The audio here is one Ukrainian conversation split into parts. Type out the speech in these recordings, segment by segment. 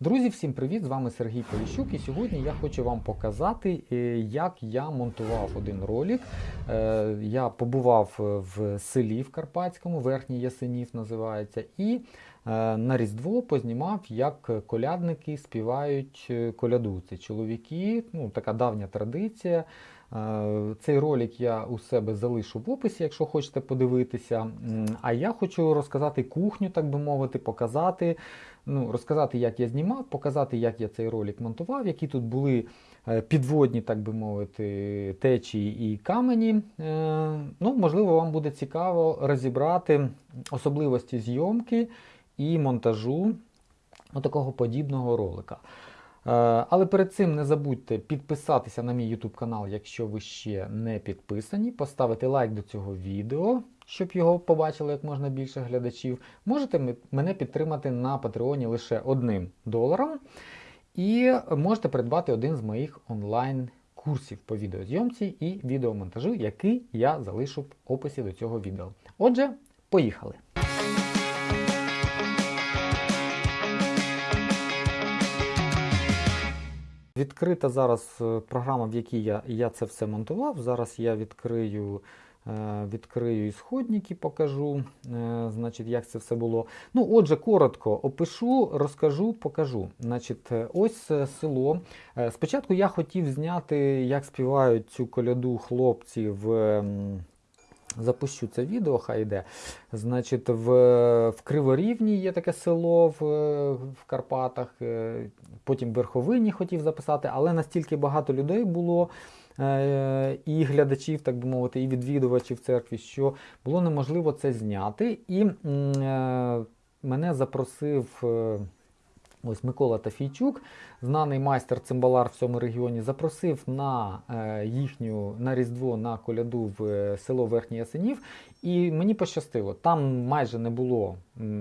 Друзі, всім привіт! З вами Сергій Поліщук. І сьогодні я хочу вам показати, е, як я монтував один ролик. Е, Я побував в селі в Карпатському, Верхній Ясенів називається, і е, на Різдво познімав, як колядники співають коляду. Це чоловіки, ну така давня традиція. Цей ролик я у себе залишу в описі, якщо хочете подивитися. А я хочу розказати кухню, так би мовити, показати, ну, розказати, як я знімав, показати, як я цей ролик монтував, які тут були е, підводні, так би мовити, течії і камені. Е, Ну, можливо, вам буде цікаво розібрати особливості зйомки і монтажу такого подібного ролика. Е, Але перед цим не забудьте підписатися на мій YouTube канал, якщо ви ще не підписані, поставити лайк до цього відео, щоб його побачило як можна більше глядачів. Можете мене підтримати на Патреоні лише одним доларом. І можете придбати один з моїх онлайн-курсів по відеозйомці і відеомонтажу, який я залишу в описі до цього відео. Отже, поїхали! Відкрита зараз е, програма, в якій я, я це все монтував. Зараз я відкрию, відкрию ісходники, покажу, е, значить, як це все було. Ну, отже, коротко опишу, розкажу, покажу. Значить, е, ось е, село. Е, Спочатку я хотів зняти, як співають цю коляду хлопці в. Запущу це відео, хай йде. Значить, в, в Криворівні є таке село в, в Карпатах. е, Потім в Верховині хотів записати, але настільки багато людей було. Е, І глядачів, так би мовити, і відвідувачів церкві, що було неможливо це зняти. І е, мене запросив е, ось Микола Тафійчук, знаний майстер цимбалар в цьому регіоні, запросив на їхню на Різдво на коляду в село Верхній Ясенів. І мені пощастило, там майже не було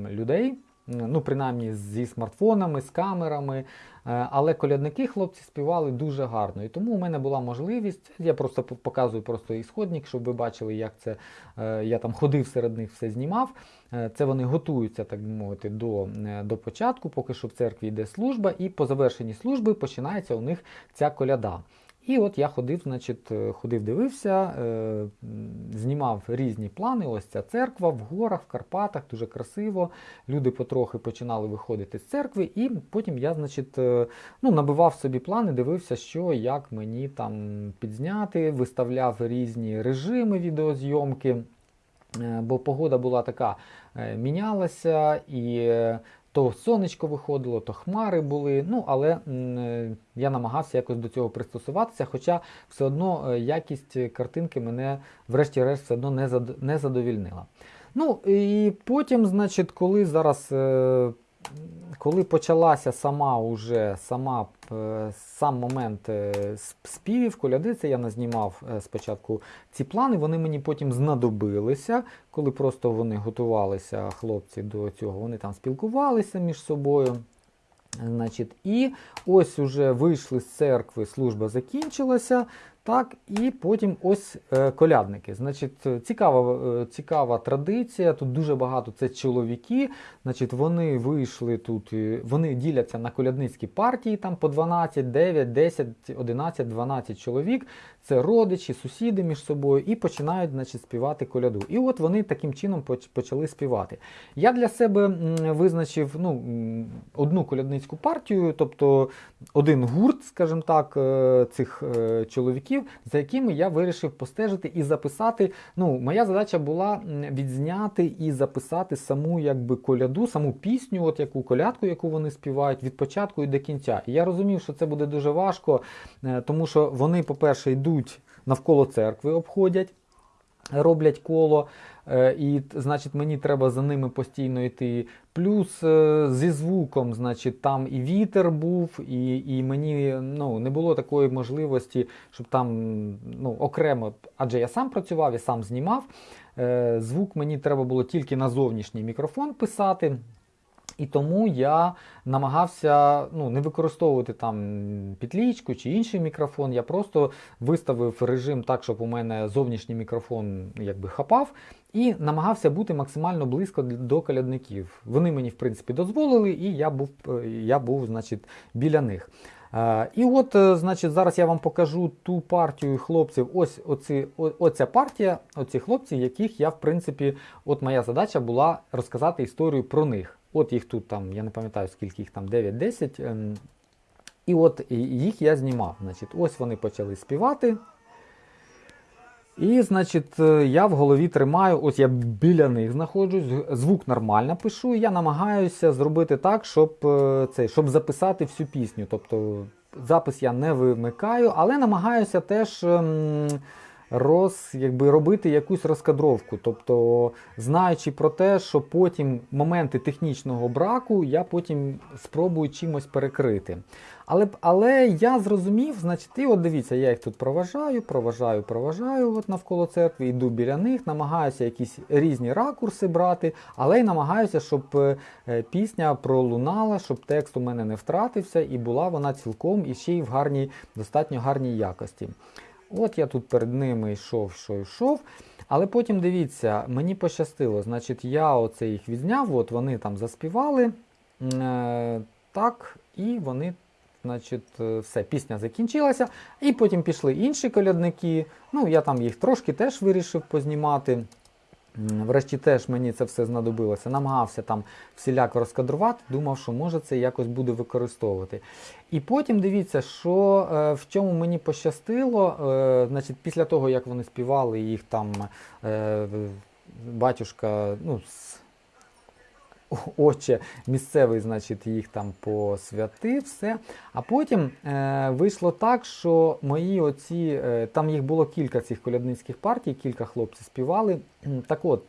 людей. Ну, принаймні зі смартфонами, з камерами. Е, Але колядники хлопці співали дуже гарно. І тому у мене була можливість. Я просто показую просто ісходник, щоб ви бачили, як це е, я там ходив серед них, все знімав. Е, Це вони готуються, так би мовити, до, до початку, поки що в церкві йде служба, і по завершенні служби починається у них ця коляда. І от я ходив, значить, е, ходив, дивився, е, знімав різні плани. Ось ця церква в горах, в Карпатах, дуже красиво. Люди потрохи починали виходити з церкви, і потім я, значить, е, ну, набивав собі плани, дивився, що як мені там підзняти, виставляв різні режими відеозйомки. Бо погода була така, мінялася, і то сонечко виходило, то хмари були. Ну, але е, я намагався якось до цього пристосуватися, хоча все одно е, якість картинки мене, врешті-решт, все одно не задовільнила. Ну і потім, значить, коли зараз. Коли почалася сама уже сама е, сам момент е, співів, коляди, це я назнімав е, спочатку ці плани, вони мені потім знадобилися, коли просто вони готувалися, хлопці до цього, вони там спілкувалися між собою. Значить, і ось уже вийшли з церкви, служба закінчилася. Так, і потім ось е, колядники. Значить, цікава, е, цікава традиція. Тут дуже багато це чоловіки. Значить, вони вийшли тут, е, вони діляться на колядницькі партії, там по 12, 9, 10, 11, 12 чоловік. Це родичі, сусіди між собою, і починають значить, співати коляду. І от вони таким чином почали співати. Я для себе визначив ну, одну колядницьку партію, тобто один гурт, скажімо так, цих е, чоловіків, за якими я вирішив постежити і записати. Ну, моя задача була відзняти і записати саму якби коляду, саму пісню, от яку колядку, яку вони співають від початку і до кінця. І я розумів, що це буде дуже важко, е, тому що вони, по-перше, йдуть навколо церкви, обходять. Роблять коло, і значить мені треба за ними постійно йти. Плюс е, зі звуком, значить, там і вітер був, і, і мені ну, не було такої можливості, щоб там ну, окремо, адже я сам працював, я сам знімав. Е, Звук мені треба було тільки на зовнішній мікрофон писати. І тому я намагався ну, не використовувати там петлічку чи інший мікрофон. Я просто виставив режим так, щоб у мене зовнішній мікрофон якби хапав. І намагався бути максимально близько до колядників. Вони мені, в принципі, дозволили, і я був, е, я був значить, біля них. Е, І от, е, значить, зараз я вам покажу ту партію хлопців. Ось оці, оця партія, оці хлопці, яких я, в принципі, от моя задача була розказати історію про них. От їх тут там, я не пам'ятаю, скільки їх там, 9-10. ем, І от їх я знімав. Значить, ось вони почали співати. І, значить, е, я в голові тримаю, ось я біля них знаходжусь, звук нормально пишу, і я намагаюся зробити так, щоб, е, цей, щоб записати всю пісню. Тобто запис я не вимикаю, але намагаюся теж ем, роз, якби, робити якусь розкадровку. Тобто, знаючи про те, що потім моменти технічного браку я потім спробую чимось перекрити. Але, але я зрозумів, значить, і от дивіться, я їх тут проважаю, проважаю, проважаю от навколо церкви, йду біля них, намагаюся якісь різні ракурси брати, але й намагаюся, щоб е, пісня пролунала, щоб текст у мене не втратився, і була вона цілком і ще й в гарній, достатньо гарній якості. От я тут перед ними йшов, що йшов. Але потім дивіться, мені пощастило. Значить, я оце їх відзняв, от вони там заспівали. Е, так, і вони, значить, е, все, пісня закінчилася. І потім пішли інші колядники. Ну, я там їх трошки теж вирішив познімати. Врешті теж мені це все знадобилося. Намагався там всіляко розкадрувати, думав, що може це якось буде використовувати. І потім дивіться, що е, в чому мені пощастило, е, значить, після того, як вони співали, їх там е, батюшка, ну, с- отче місцевий, значить, їх там посвятив, все. А потім е, вийшло так, що мої оці, е, там їх було кілька цих колядницьких партій, кілька хлопців співали. Так от,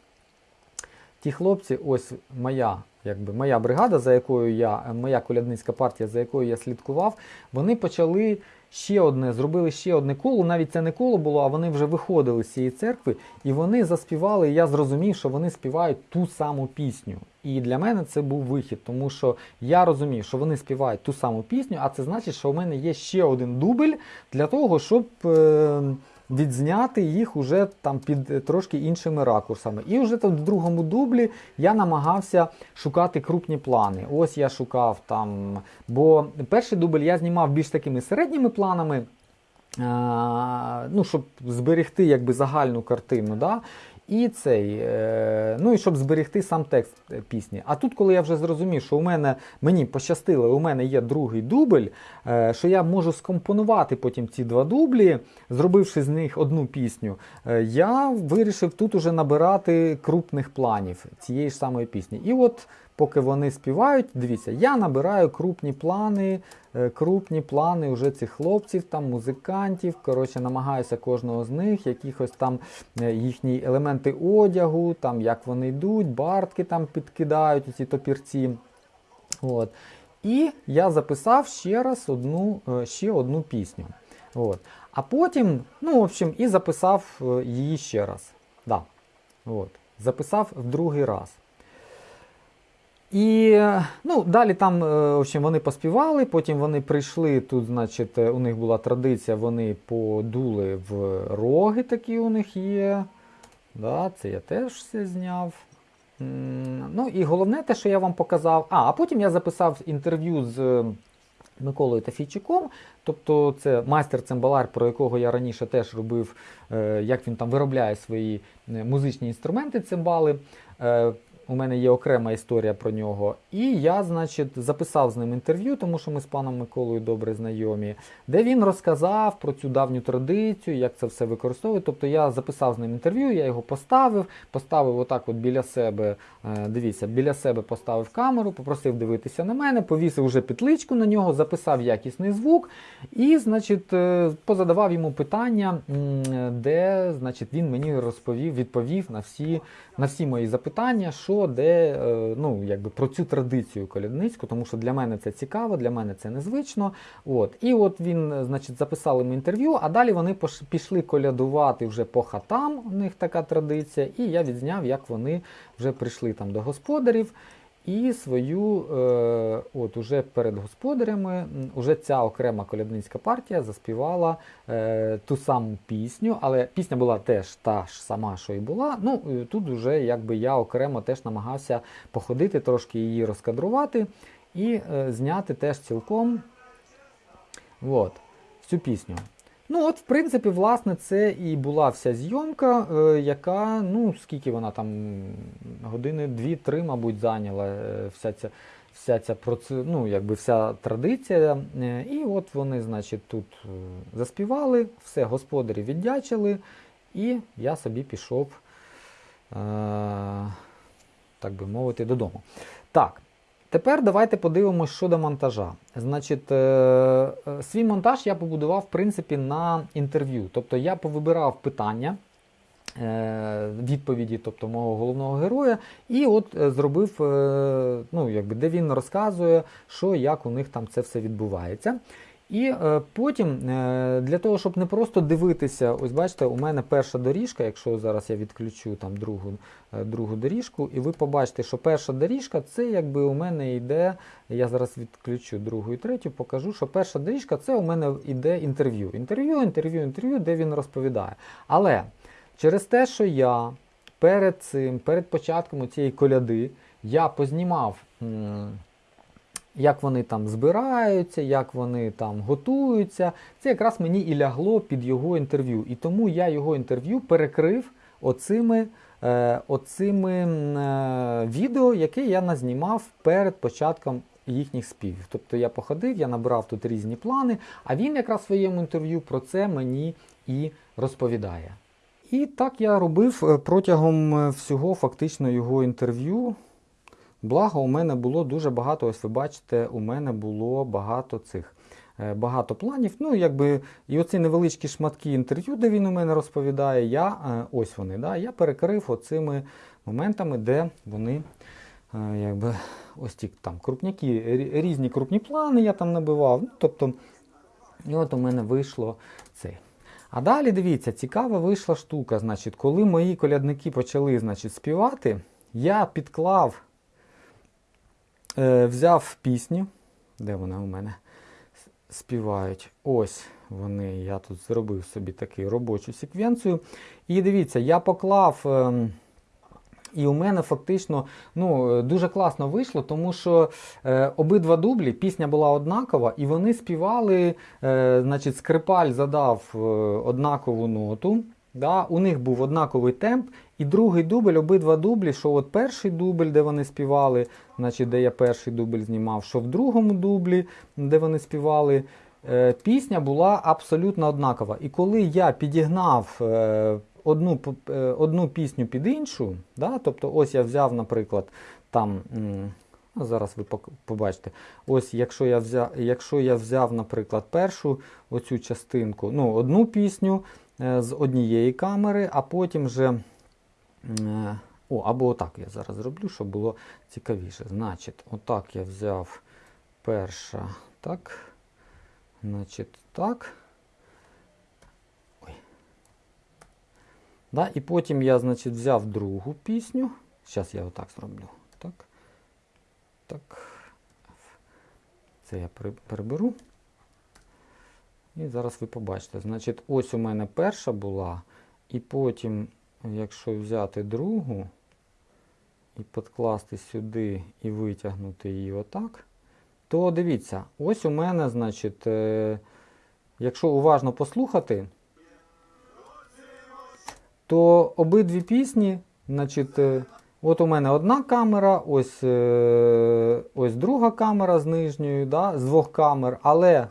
ті хлопці, ось моя, якби, моя бригада, за якою я, моя колядницька партія, за якою я слідкував, вони почали ще одне, зробили ще одне коло. Навіть це не коло було, а вони вже виходили з цієї церкви, і вони заспівали. І я зрозумів, що вони співають ту саму пісню. І для мене це був вихід, тому що я розумів, що вони співають ту саму пісню, а це значить, що у мене є ще один дубль для того, щоб. Е- відзняти їх уже там під е, трошки іншими ракурсами. І вже тут в другому дублі я намагався шукати крупні плани. Ось я шукав там, бо перший дубль я знімав більш такими середніми планами. Ну, щоб зберегти якби загальну картину, да? І цей, е, ну і щоб зберегти сам текст е, пісні. А тут, коли я вже зрозумів, що у мене мені пощастило, у мене є другий дубль, е, що я можу скомпонувати потім ці два дублі, зробивши з них одну пісню, я вирішив тут уже набирати крупних планів цієї ж самої пісні. І от поки вони співають, дивіться, я набираю крупні плани, е, крупні плани вже цих хлопців, там музикантів. Коротше, намагаюся кожного з них, якихось там е, їхні елементи одягу, там як вони йдуть, бартки там підкидають, ці топірці. От. І я записав ще раз одну, е, ще одну пісню. От. А потім, ну, в общем, і записав її ще раз. Да. От. Записав в другий раз. І ну, далі там е, в общем, вони поспівали, потім вони прийшли. Тут, значить, е, у них була традиція, вони подули в роги, такі у них є. Да, це я теж все зняв. Ну і головне те, що я вам показав. А, а потім я записав інтерв'ю з е, Миколою Тафійчуком. Тобто це майстер цимбалар, про якого я раніше теж робив, як він там виробляє свої музичні інструменти, цимбали. У мене є окрема історія про нього. І я, значить, записав з ним інтерв'ю, тому що ми з паном Миколою добре знайомі, де він розказав про цю давню традицію, як це все використовує. Тобто я записав з ним інтерв'ю, я його поставив, поставив отак от біля себе, е, дивіться, біля себе поставив камеру, попросив дивитися на мене, повісив вже петличку на нього, записав якісний звук і, значить, е, позадавав йому питання, де, значить, він мені розповів, відповів на всі, на всі мої запитання, що де, е, ну, якби про цю традицію колядницьку, тому що для мене це цікаво, для мене це незвично. От. І от він, е, значить, записав йому інтерв'ю, а далі вони пішли колядувати вже по хатам, у них така традиція, і я відзняв, як вони вже прийшли там до господарів. І свою, е, от уже перед господарями, уже ця окрема колядницька партія заспівала е, ту саму пісню, але пісня була теж та ж сама, що і була. Ну, тут вже якби я окремо теж намагався походити, трошки її розкадрувати і е, зняти теж цілком от, цю пісню. Ну, от, в принципі, власне, це і була вся зйомка, е, яка, ну, скільки вона там, години дві-три, мабуть, зайняла е, вся ця, вся ця проце... ну, якби вся традиція. Е, і от вони, значить, тут заспівали, все, господарі віддячили, і я собі пішов, так би мовити, додому. Так. Тепер давайте подивимось щодо монтажа. Значить, е, е, свій монтаж я побудував, в принципі, на інтерв'ю. Тобто я повибирав питання, е, відповіді, тобто мого головного героя, і от зробив, ну, якби, де він розказує, що як у них там це все відбувається. І е, потім, е, для того, щоб не просто дивитися, ось бачите, у мене перша доріжка, якщо зараз я відключу там другу, е, другу доріжку, і ви побачите, що перша доріжка це якби у мене йде. Я зараз відключу другу і третю, покажу, що перша доріжка це у мене йде інтерв'ю. Інтерв'ю, інтерв'ю, інтерв'ю, де він розповідає. Але через те, що я перед цим, перед початком цієї коляди, я познімав. Як вони там збираються, як вони там готуються. Це якраз мені і лягло під його інтерв'ю. І тому я його інтерв'ю перекрив оцими, е, оцими е, відео, яке я назнімав перед початком їхніх співів. Тобто я походив, я набрав тут різні плани, а він якраз в своєму інтерв'ю про це мені і розповідає. І так я робив е, протягом е, всього фактично його інтерв'ю. Благо, у мене було дуже багато, ось ви бачите, у мене було багато цих. е, Багато планів. Ну, якби, і оці невеличкі шматки інтерв'ю, де він у мене розповідає, я, е, ось вони, да, я перекрив оцими моментами, де вони е, якби, ось ті там крупняки, різні крупні плани я там набивав. Ну, тобто, і от у мене вийшло цей. А далі дивіться, цікава вийшла штука. Значить, коли мої колядники почали значить, співати, я підклав е, взяв пісню, де вона у мене співають. Ось вони, я тут зробив собі таку робочу секвенцію. І дивіться, я поклав. ем, і у мене фактично ну, е, дуже класно вийшло, тому що е, обидва дублі, пісня була однакова, і вони співали, е, значить, скрипаль задав е, однакову ноту. Да, у них був однаковий темп, і другий дубль, обидва дублі, що от перший дубль, де вони співали, значить, де я перший дубль знімав, що в другому дублі, де вони співали, е, пісня була абсолютно однакова. І коли я підігнав е, одну, е, одну пісню під іншу, да, тобто ось я взяв, наприклад, там. Зараз ви побачите. Ось якщо я взяв, якщо я взяв, наприклад, першу оцю частинку, ну, одну пісню з однієї камери, а потім вже. е, О, або отак я зараз зроблю, щоб було цікавіше. Значить, отак я взяв перша, так. Значить, так. Ой. Да, і потім я, значить, взяв другу пісню. Зараз я отак зроблю. Так. Так. Це я приберу. І зараз ви побачите. Значить, ось у мене перша була, і потім, якщо взяти другу і підкласти сюди і витягнути її отак, то дивіться, ось у мене, значить, е, якщо уважно послухати, то обидві пісні, значить, е, от у мене одна камера, ось, е, ось друга камера з нижньою, да, з двох камер, але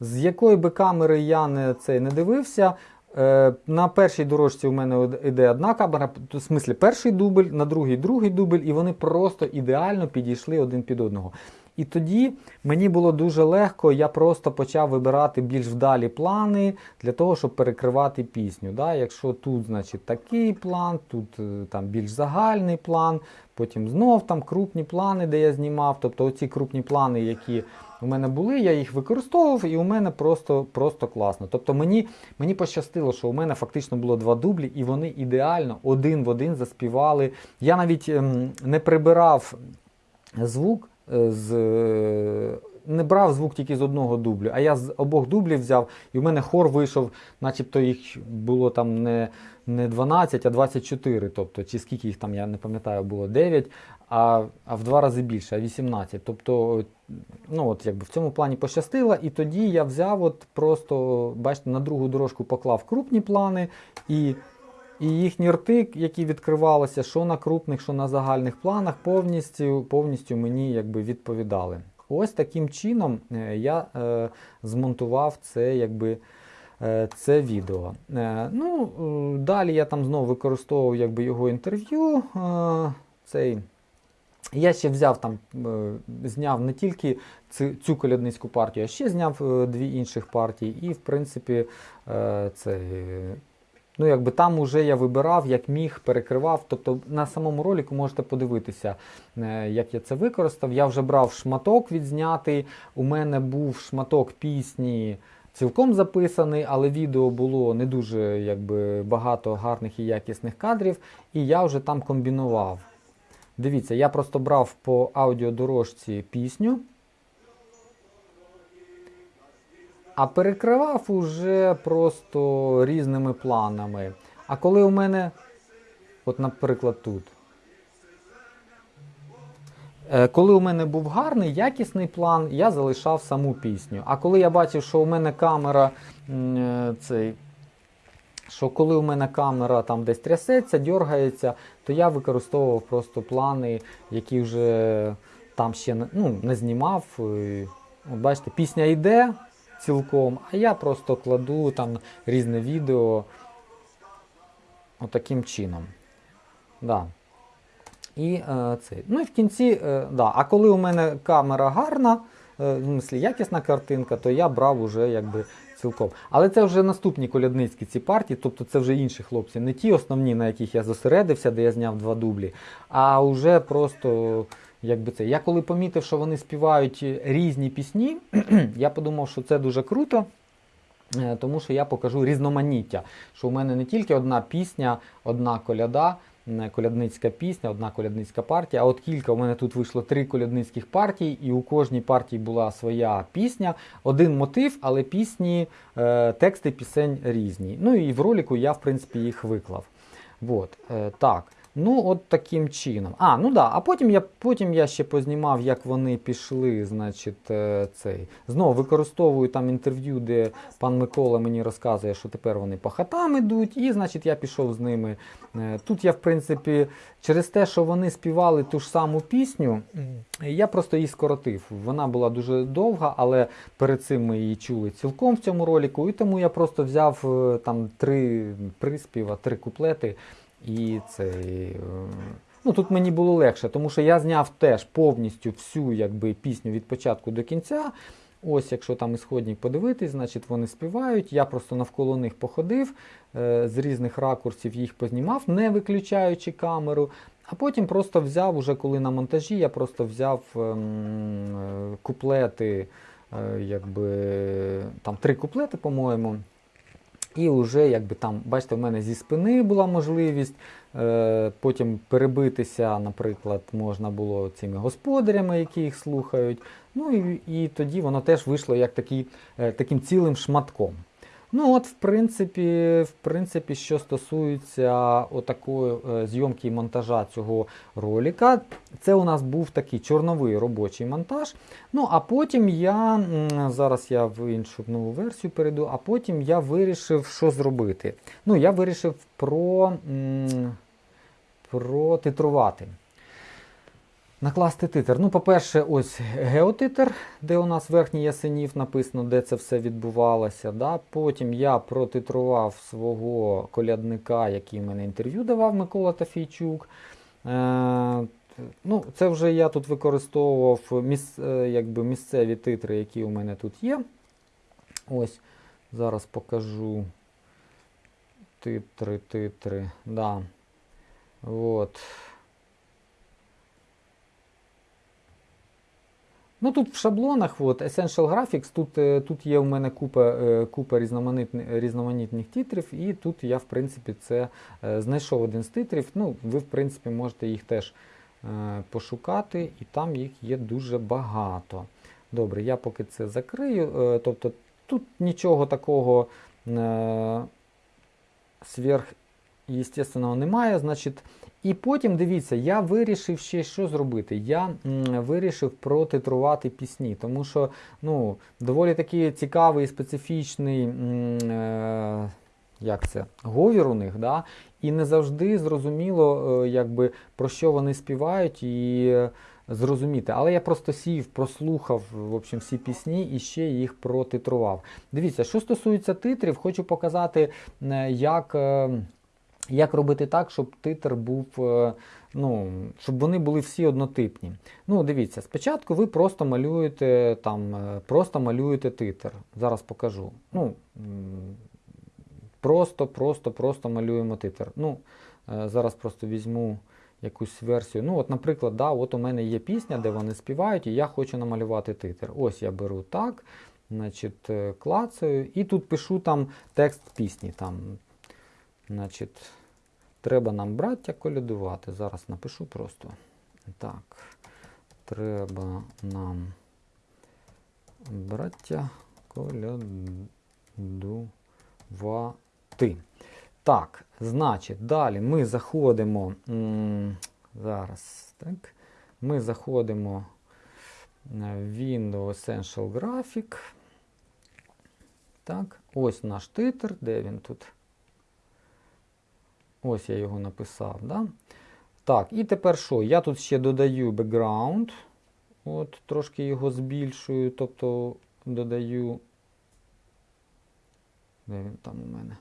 з якої би камери я не, це, не дивився, е, на першій дорожці у мене іде одна камера, в смислі перший дубль, на другий другий дубль, і вони просто ідеально підійшли один під одного. І тоді мені було дуже легко, я просто почав вибирати більш вдалі плани для того, щоб перекривати пісню. Да? Якщо тут, значить, такий план, тут е, там більш загальний план, потім знов там крупні плани, де я знімав. Тобто оці крупні плани, які у мене були, я їх використовував, і у мене просто, просто класно. Тобто мені, мені пощастило, що у мене фактично було два дублі, і вони ідеально один в один заспівали. Я навіть ем, не прибирав звук е, з. е, Не брав звук тільки з одного дублю, а я з обох дублів взяв, і в мене хор вийшов, начебто їх було там не, не 12, а 24. Тобто, чи скільки їх там, я не пам'ятаю, було 9, а, а в два рази більше, а 18. Тобто, ну от якби в цьому плані пощастило, і тоді я взяв, от просто, бачите, на другу дорожку поклав крупні плани і. І їхні рти, які відкривалися, що на крупних, що на загальних планах, повністю, повністю мені якби відповідали. Ось таким чином е, я е, змонтував це, якби, е, це відео. Е, ну, далі я там знову використовував якби, його інтерв'ю. Цей. Я ще взяв там, е, зняв не тільки цю, колядницьку партію, а ще зняв е, дві інших партії. І, в принципі, е, це. Ну, якби там уже я вибирав, як міг, перекривав. Тобто на самому ролику можете подивитися, як я це використав. Я вже брав шматок відзнятий. У мене був шматок пісні цілком записаний, але відео було не дуже якби, багато гарних і якісних кадрів, і я вже там комбінував. Дивіться, я просто брав по аудіодорожці пісню. А перекривав уже просто різними планами. А коли у мене, от, наприклад, тут. Е, Коли у мене був гарний, якісний план, я залишав саму пісню. А коли я бачив, що у мене камера е, цей, що коли у мене камера там десь трясеться, дергається, то я використовував просто плани, які вже там ще ну, не знімав. От бачите, пісня йде цілком, а я просто кладу там різне відео отаким чином. Да. І е, це. Ну і в кінці, е, да. а коли у мене камера гарна, е, в смислі якісна картинка, то я брав уже якби цілком. Але це вже наступні колядницькі ці партії, тобто це вже інші хлопці, не ті основні, на яких я зосередився, де я зняв два дублі, а вже просто. Якби це. Я коли помітив, що вони співають різні пісні, я подумав, що це дуже круто. Е, Тому що я покажу різноманіття. Що у мене не тільки одна пісня, одна коляда, колядницька пісня, одна колядницька партія, а от кілька. У мене тут вийшло три колядницьких партії, і у кожній партії була своя пісня, один мотив, але пісні, е, тексти пісень різні. Ну і в ролику я, в принципі, їх виклав. Вот, е, так. Ну, от таким чином. А, ну да, а потім я, потім я ще познімав, як вони пішли, значить, е, цей. Знову використовую там інтерв'ю, де пан Микола мені розказує, що тепер вони по хатам ідуть, і, значить, я пішов з ними. Е, Тут я, в принципі, через те, що вони співали ту ж саму пісню, я просто її скоротив. Вона була дуже довга, але перед цим ми її чули цілком в цьому ролику, і тому я просто взяв е, там три приспіва, три куплети. І цей, е, ну тут мені було легше, тому що я зняв теж повністю всю якби, пісню від початку до кінця. Ось, якщо там ісходник подивитись, значить вони співають. Я просто навколо них походив, е, з різних ракурсів їх познімав, не виключаючи камеру. А потім просто взяв, уже коли на монтажі, я просто взяв ем, е, куплети, е, якби там три куплети, по-моєму. І вже, якби там, бачите, в мене зі спини була можливість. Е, потім перебитися, наприклад, можна було цими господарями, які їх слухають. Ну і, і тоді воно теж вийшло як такий, е, таким цілим шматком. Ну, от, в принципі, в принципі, що стосується отакої е, зйомки і монтажа цього ролика, це у нас був такий чорновий робочий монтаж. Ну, а потім я, зараз я в іншу нову версію перейду, а потім я вирішив, що зробити. Ну, я вирішив про, м, протитрувати. Накласти титр. Ну, по-перше, ось геотитр, де у нас верхній ясенів написано, де це все відбувалося. Да? Потім я протитрував свого колядника, який мене інтерв'ю давав Микола Тафійчук. Е, ну, це вже я тут використовував міс, е, якби місцеві титри, які у мене тут є. Ось, зараз покажу титри, титри. Да. От. Ну тут в шаблонах, от, Essential Graphics, тут, е, тут є у мене купа, е, купа різноманітних, різноманітних титрів, і тут я, в принципі, це е, знайшов один з титрів. Ну, ви, в принципі, можете їх теж пошукати, і там їх є дуже багато. Добре, я поки це закрию. Тобто тут нічого такого сверхъестественного немає. Значить, і потім дивіться, я вирішив ще що зробити. Я вирішив протитрувати пісні, тому що ну, доволі такий цікавий і специфічний е, як це, говір у них, да? і не завжди зрозуміло, е, якби, про що вони співають і е, зрозуміти. Але я просто сів, прослухав в общем, всі пісні і ще їх протитрував. Дивіться, що стосується титрів, хочу показати, як. Як робити так, щоб титр був, е, ну, щоб вони були всі однотипні. Ну, дивіться, спочатку ви просто малюєте там, е, просто малюєте титр. Зараз покажу. Ну, просто, просто, просто малюємо титр. Ну, е, зараз просто візьму якусь версію. Ну, от, наприклад, да, от у мене є пісня, де вони співають, і я хочу намалювати титр. Ось я беру так, значить, клацаю, і тут пишу там текст пісні. Там, Значить, треба нам браття колядувати. Зараз напишу просто. Так. Треба нам браття колядувати. Так, значить, далі ми заходимо. Зараз, так. Ми заходимо в Windows Essential Graphic. Так, ось наш титр, де він тут? Ось я його написав. Да? Так, і тепер що? Я тут ще додаю background. От, Трошки його збільшую, тобто додаю. Де він там у мене?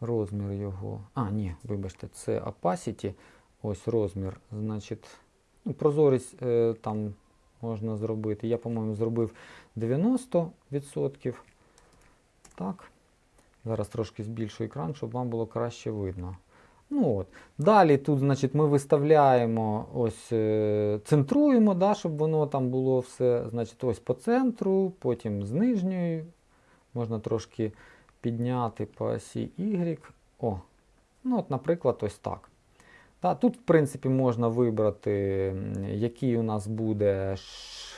Розмір його. А, ні, вибачте, це opacity. Ось розмір. Значить, ну, прозорість е, там можна зробити. Я, по-моєму, зробив 90%. Так. Зараз трошки збільшу екран, щоб вам було краще видно. Ну от. Далі тут значить, ми виставляємо, ось, е, центруємо, да, щоб воно там було все значить, ось по центру, потім з нижньої. Можна трошки підняти по осі Y. О, ну от, Наприклад, ось так. Та, тут, в принципі, можна вибрати, який у нас буде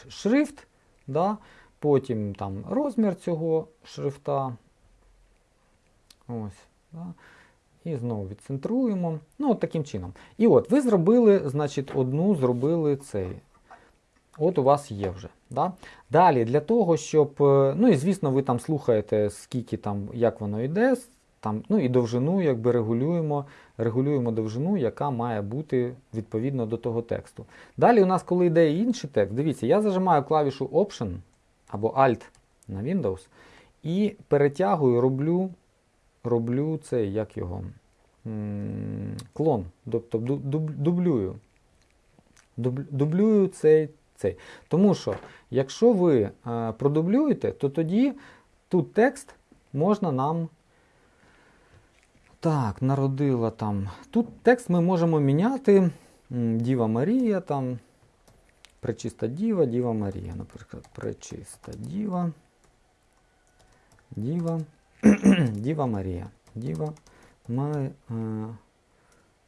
шрифт. Да? Потім там розмір цього шрифта. Ось. Да? І знову відцентруємо. Ну, от таким чином. І от ви зробили, значить, одну зробили цей. От у вас є вже. Да? Далі, для того, щоб. е, Ну і звісно, ви там слухаєте, скільки там, як воно йде. Там, ну і довжину якби регулюємо, регулюємо довжину, яка має бути відповідно до того тексту. Далі у нас, коли йде інший текст, дивіться, я зажимаю клавішу Option або Alt на Windows і перетягую, роблю роблю цей, як його, клон, тобто дублюю. Дублюю цей, цей. Тому що, якщо ви е, продублюєте, то тоді тут текст можна нам. Так, народила там. Тут текст ми можемо міняти. Діва Марія, там, Пречиста Діва, Діва Марія, наприклад, Пречиста Діва. Діва. Діва Марія. Діва е,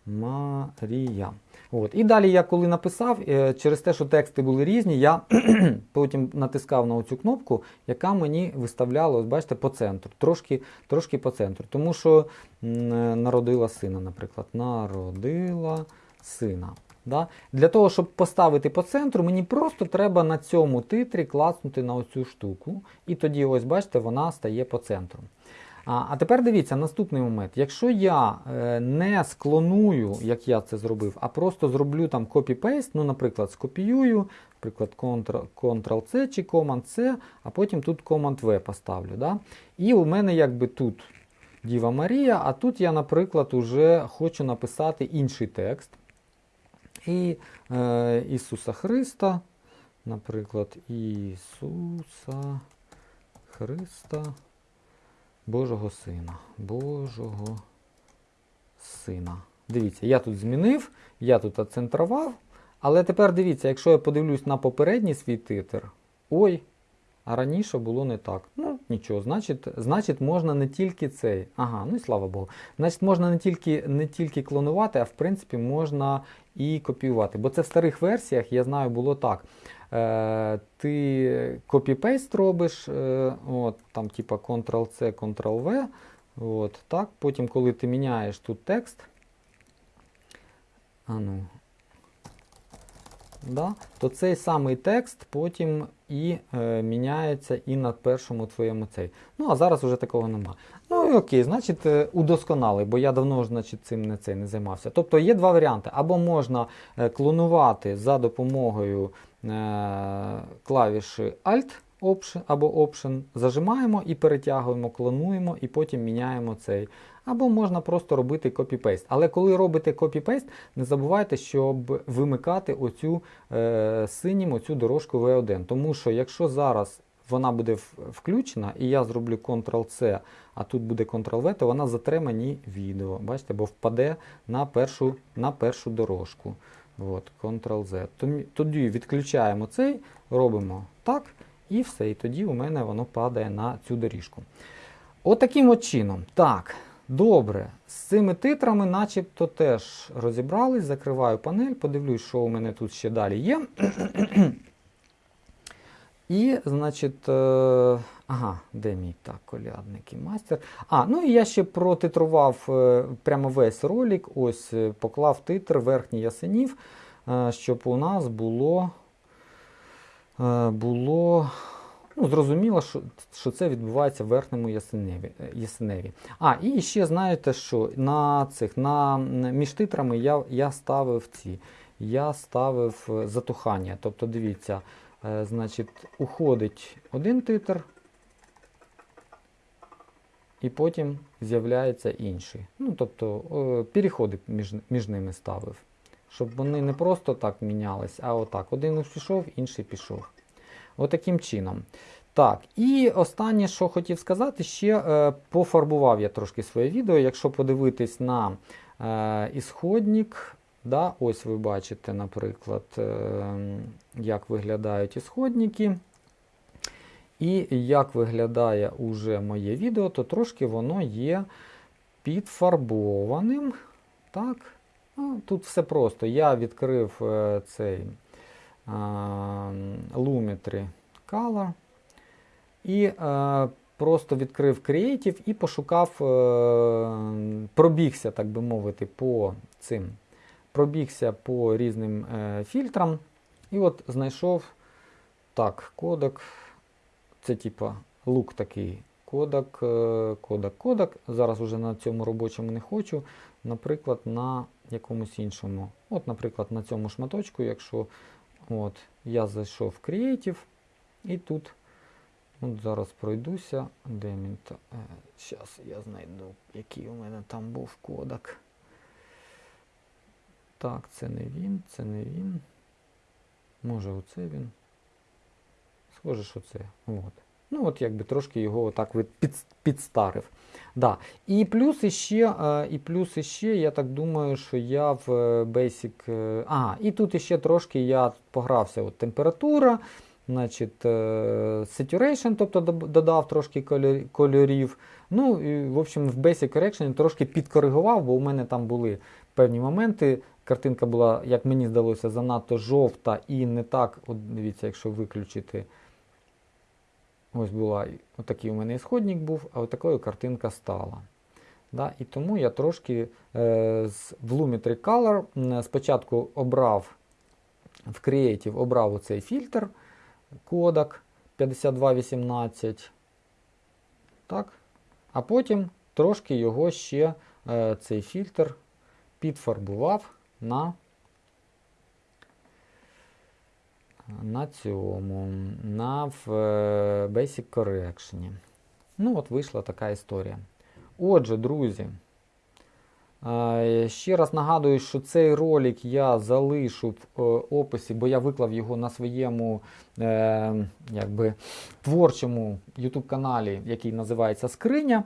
Марія. От. І далі я коли написав, е, через те, що тексти були різні, я потім натискав на оцю кнопку, яка мені виставляла, ось бачите, по центру. Трошки, трошки по центру. Тому що е, народила сина, наприклад. Народила сина. Да? Для того, щоб поставити по центру, мені просто треба на цьому титрі класнути на оцю штуку. І тоді, ось бачите, вона стає по центру. А, а тепер дивіться, наступний момент. Якщо я е, не склоную, як я це зробив, а просто зроблю там copy-paste, ну, наприклад, скопіюю, наприклад, Ctrl-C чи Command-C, а потім тут Command-V поставлю. Да? І у мене якби тут Діва Марія, а тут я, наприклад, уже хочу написати інший текст. І е, Ісуса Христа, наприклад, Ісуса Христа, Божого Сина. Божого Сина. Дивіться, я тут змінив, я тут оцентрував. Але тепер дивіться, якщо я подивлюсь на попередній свій титр, ой, а раніше було не так. Ну, нічого, значить, значить, можна не тільки цей. Ага, ну і слава Богу. Значить, можна не тільки не тільки клонувати, а в принципі можна і копіювати. Бо це в старих версіях, я знаю, було так. Е, Ти copy-paste робиш, е, от, там типа Ctrl-C, Ctrl-V. От, так. Потім, коли ти міняєш тут текст, а ну, да, то цей самий текст потім і е, міняється і на першому твоєму цей. Ну, а зараз вже такого нема. Ну і окей, значить, е, удосконалий, бо я давно значить, цим не цей не займався. Тобто є два варіанти. Або можна е, клонувати за допомогою е, клавіші Alt Option або Option, зажимаємо і перетягуємо, клонуємо, і потім міняємо цей. Або можна просто робити copy-paste. Але коли робите копі-пейст, не забувайте, щоб вимикати оцю е, синім оцю дорожку V1. Тому що якщо зараз вона буде включена, і я зроблю Ctrl-C, а тут буде Ctrl-V, то вона затре відео. Бачите, бо впаде на першу на першу дорожку. От, Ctrl-Z. Тоді відключаємо цей, робимо так, і все. І тоді у мене воно падає на цю доріжку. Отаким от, от чином. Так. Добре, з цими титрами начебто теж розібрались, закриваю панель, подивлюсь, що у мене тут ще далі є. І, значить, е, ага, де мій так, колядник і мастер. А, ну і я ще протитрував е, прямо весь ролик, ось е, поклав титр верхній ясенів, щоб у нас було. було Ну, Зрозуміло, що це відбувається в верхньому ясеневі. ясеневі. А, і ще знаєте, що на цих, на, між титрами я я ставив ці, я ставив е, затухання. Тобто, дивіться, е, значить, уходить один титр, і потім з'являється інший. Ну, Тобто, е, переходи між, між ними ставив. Щоб вони не просто так мінялись, а отак. Один пішов, інший пішов. Отаким чином. Так, і останнє, що хотів сказати, ще е, пофарбував я трошки своє відео. Якщо подивитись на е, ісходник, да, ось ви бачите, наприклад, е, як виглядають ісходники. І як виглядає уже моє відео, то трошки воно є підфарбованим. Так, ну, Тут все просто. Я відкрив е, цей Lumetri Color. І просто відкрив Creative і пошукав, е, пробігся, так би мовити, по цим. Пробігся по різним е, фільтрам. І от знайшов так, кодек. Це типа лук такий. Кодек, кодек, кодек. Зараз вже на цьому робочому не хочу. Наприклад, на якомусь іншому. От, наприклад, на цьому шматочку, якщо от, я зайшов в Creative, і тут От Зараз пройдуся. Де він то? Зараз я знайду, який у мене там був кодек. Так, це не він, це не він. Може оце він. Схоже, що це. От. Ну, от якби трошки його отак під, підстарив. Да. І плюс іще, е, і плюс іще, я так думаю, що я в е, Basic. Е, а, і тут іще трошки я погрався. От Температура. Значить, Saturation, тобто додав трошки кольорів. Ну, і, в общем, в Basic Correction трошки підкоригував, бо у мене там були певні моменти. Картинка була, як мені здалося, занадто жовта і не так. От Дивіться, якщо виключити. Ось була, отакий у мене ісходник був, а отакою картинка стала. Да? І тому я трошки е, з, в Lumetri Color спочатку обрав в Creative обрав оцей фільтр кодек 5218. Так. А потім трошки його ще е, цей фільтр підфарбував на на цьому, на в, е, Basic Correction. Ну, от вийшла така історія. Отже, друзі, Е, Ще раз нагадую, що цей ролик я залишу в е, описі, бо я виклав його на своєму якби, творчому YouTube каналі, який називається Скриня.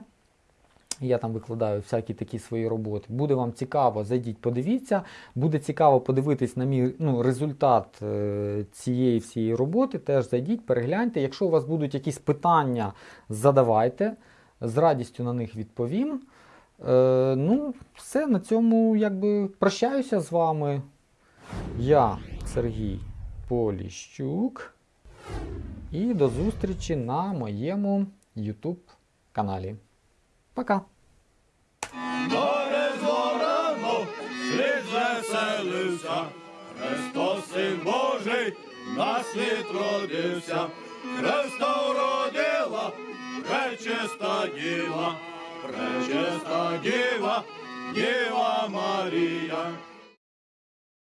Я там викладаю всякі такі свої роботи. Буде вам цікаво, зайдіть, подивіться. Буде цікаво подивитись на мій ну, результат е, цієї всієї роботи. Теж зайдіть, перегляньте. Якщо у вас будуть якісь питання, задавайте. З радістю на них відповім. Е, ну, все, на цьому якби прощаюся з вами. Я Сергій Поліщук. І до зустрічі на моєму YouTube каналі. Пока! Море зорано, світ веселився, Христос Син Божий на світ родився, Христа уродила, пречиста діва, пречиста діва, Діва Марія.